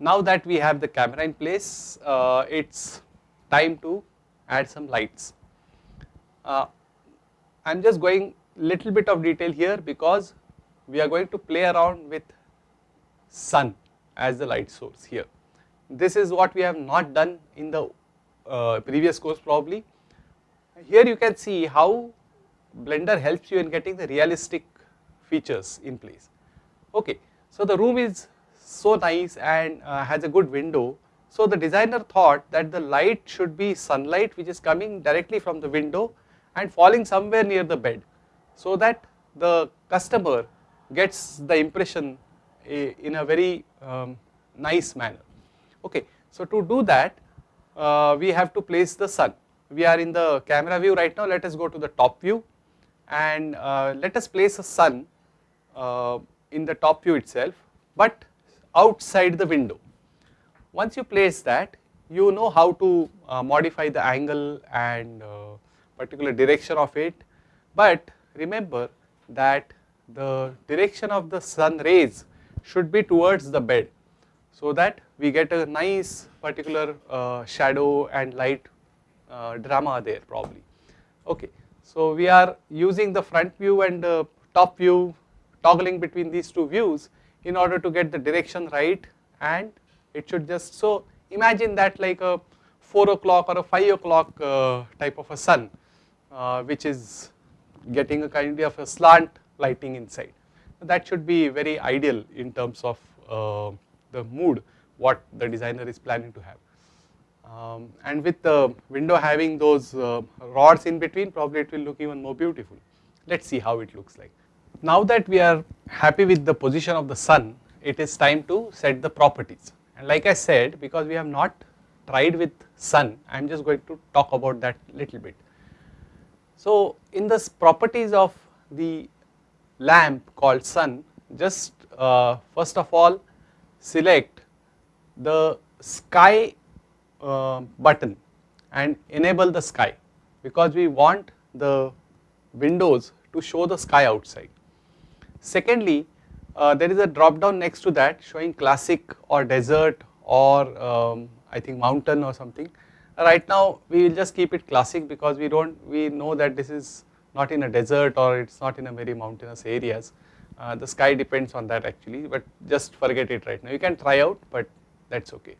now that we have the camera in place, uh, it's time to add some lights. Uh, I am just going little bit of detail here because we are going to play around with sun as the light source here. This is what we have not done in the uh, previous course probably. Here you can see how Blender helps you in getting the realistic features in place. Okay, so the room is so nice and uh, has a good window. So the designer thought that the light should be sunlight which is coming directly from the window and falling somewhere near the bed so that the customer gets the impression in a very um, nice manner. Okay, so to do that uh, we have to place the sun. We are in the camera view right now, let us go to the top view and uh, let us place a sun uh, in the top view itself but outside the window. Once you place that you know how to uh, modify the angle and uh, particular direction of it but remember that the direction of the sun rays should be towards the bed so that we get a nice particular uh, shadow and light uh, drama there probably. Okay. So we are using the front view and the top view toggling between these two views in order to get the direction right and it should just so imagine that like a 4 o'clock or a 5 o'clock uh, type of a sun uh, which is getting a kind of a slant lighting inside. That should be very ideal in terms of uh, the mood what the designer is planning to have. Um, and with the window having those uh, rods in between probably it will look even more beautiful. Let us see how it looks like. Now that we are happy with the position of the sun, it is time to set the properties. And like I said, because we have not tried with sun, I am just going to talk about that little bit. So in the properties of the lamp called sun, just uh, first of all select the sky uh, button and enable the sky because we want the windows to show the sky outside. Secondly, uh, there is a drop down next to that showing classic or desert or um, I think mountain or something. Right now we will just keep it classic because we don't we know that this is not in a desert or it is not in a very mountainous areas. Uh, the sky depends on that actually but just forget it right now you can try out but that is okay.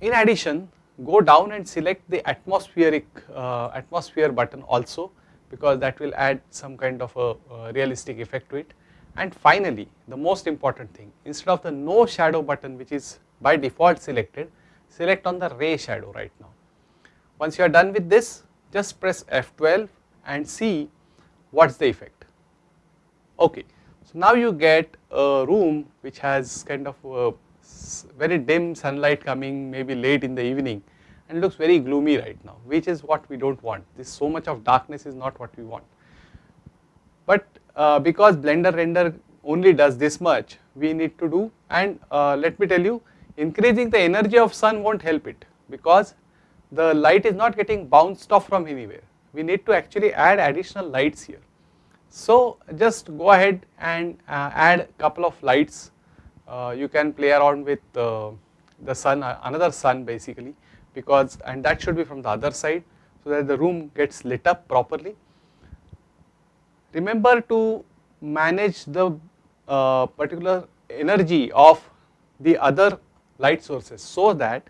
In addition go down and select the atmospheric uh, atmosphere button also because that will add some kind of a, a realistic effect to it. And finally, the most important thing instead of the no shadow button which is by default selected, select on the ray shadow right now. Once you are done with this, just press F12 and see what is the effect. Okay, so now you get a room which has kind of very dim sunlight coming maybe late in the evening and looks very gloomy right now which is what we do not want this so much of darkness is not what we want. But uh, because blender render only does this much we need to do and uh, let me tell you increasing the energy of sun not help it because the light is not getting bounced off from anywhere we need to actually add additional lights here. So just go ahead and uh, add a couple of lights uh, you can play around with uh, the sun uh, another sun basically because and that should be from the other side so that the room gets lit up properly. Remember to manage the uh, particular energy of the other light sources so that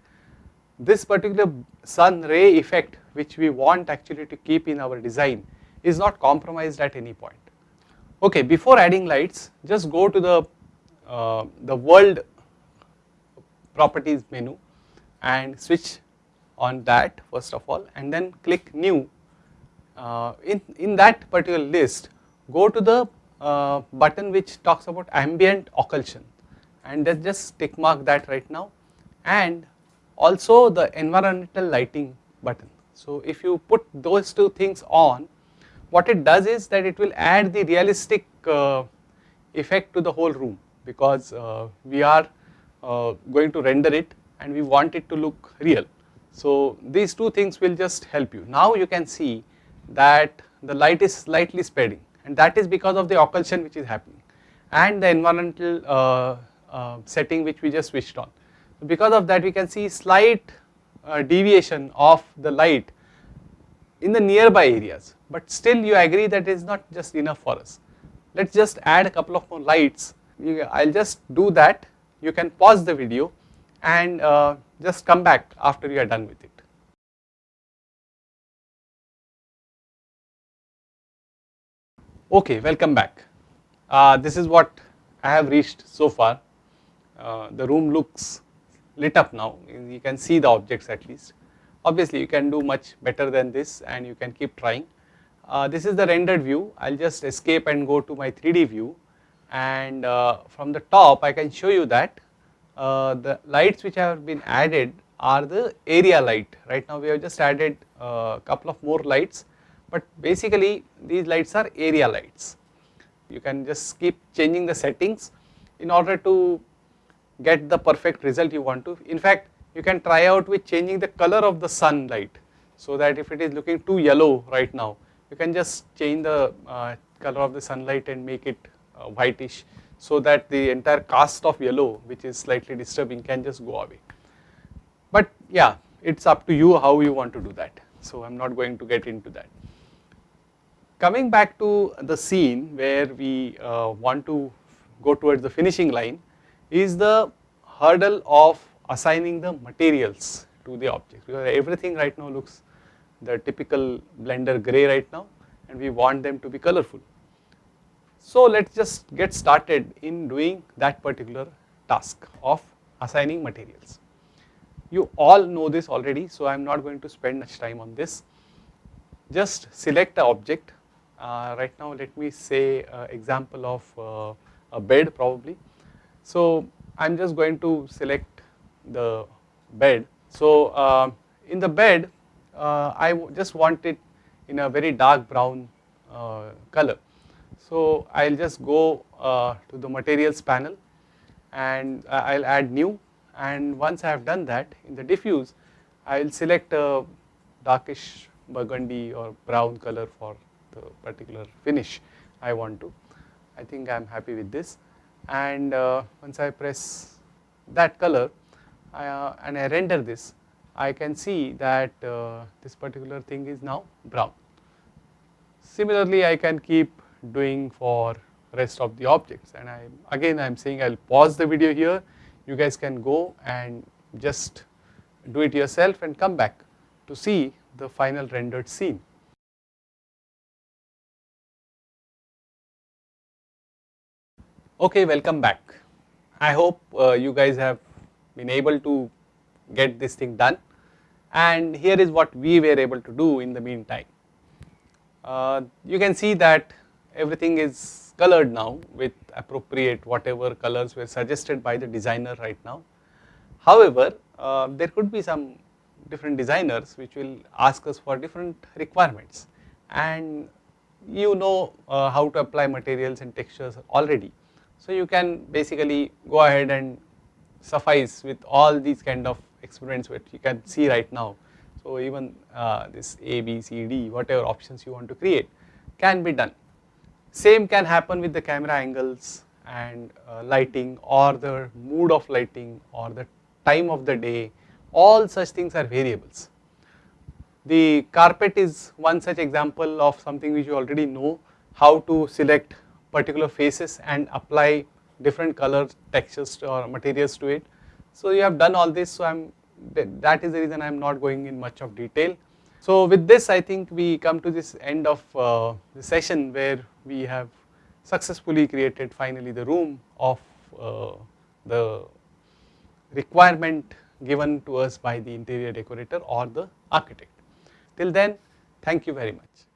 this particular sun ray effect which we want actually to keep in our design is not compromised at any point. Okay, before adding lights just go to the, uh, the world properties menu and switch on that first of all and then click new. Uh, in, in that particular list go to the uh, button which talks about ambient occlusion and then just tick mark that right now and also the environmental lighting button. So if you put those two things on what it does is that it will add the realistic uh, effect to the whole room because uh, we are uh, going to render it and we want it to look real. So these two things will just help you. Now you can see that the light is slightly spreading and that is because of the occlusion which is happening and the environmental uh, uh, setting which we just switched on. Because of that we can see slight uh, deviation of the light in the nearby areas but still you agree that is not just enough for us. Let us just add a couple of more lights I will just do that you can pause the video and uh, just come back after you are done with it. Okay, welcome back. Uh, this is what I have reached so far. Uh, the room looks lit up now, you can see the objects at least. Obviously, you can do much better than this and you can keep trying. Uh, this is the rendered view, I will just escape and go to my 3D view and uh, from the top I can show you that uh, the lights which have been added are the area light. Right now we have just added a uh, couple of more lights but basically these lights are area lights. You can just keep changing the settings in order to get the perfect result you want to. In fact, you can try out with changing the color of the sunlight so that if it is looking too yellow right now, you can just change the uh, color of the sunlight and make it uh, whitish so that the entire cast of yellow which is slightly disturbing can just go away. But yeah, it is up to you how you want to do that. So I am not going to get into that. Coming back to the scene where we uh, want to go towards the finishing line is the hurdle of assigning the materials to the object because everything right now looks the typical blender gray right now and we want them to be colorful. So let us just get started in doing that particular task of assigning materials. You all know this already so I am not going to spend much time on this. Just select a object uh, right now let me say uh, example of uh, a bed probably. So I am just going to select the bed. So uh, in the bed uh, I just want it in a very dark brown uh, color. So I will just go to the materials panel and I will add new and once I have done that in the diffuse I will select a darkish burgundy or brown color for the particular finish I want to. I think I am happy with this and uh, once I press that color uh, and I render this I can see that uh, this particular thing is now brown. Similarly I can keep doing for rest of the objects and I again I am saying I will pause the video here you guys can go and just do it yourself and come back to see the final rendered scene. Okay, welcome back. I hope uh, you guys have been able to get this thing done and here is what we were able to do in the meantime. Uh, you can see that everything is colored now with appropriate whatever colors were suggested by the designer right now. However, uh, there could be some different designers which will ask us for different requirements and you know uh, how to apply materials and textures already. So you can basically go ahead and suffice with all these kind of experiments which you can see right now. So even uh, this A, B, C, D whatever options you want to create can be done. Same can happen with the camera angles and uh, lighting or the mood of lighting or the time of the day all such things are variables. The carpet is one such example of something which you already know how to select particular faces and apply different color textures or materials to it. So you have done all this so I am that is the reason I am not going in much of detail. So with this I think we come to this end of uh, the session where we have successfully created finally the room of uh, the requirement given to us by the interior decorator or the architect. Till then thank you very much.